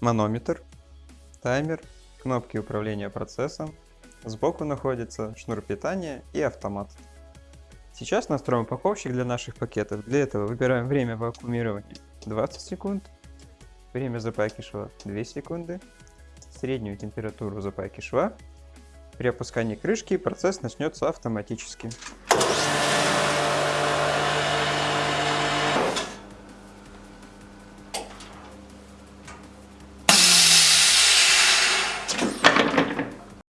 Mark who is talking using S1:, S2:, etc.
S1: манометр, таймер, кнопки управления процессом. Сбоку находится шнур питания и автомат. Сейчас настроим упаковщик для наших пакетов. Для этого выбираем время вакуумирования 20 секунд, время запайки шва 2 секунды, среднюю температуру запайки шва. При опускании крышки процесс начнется автоматически.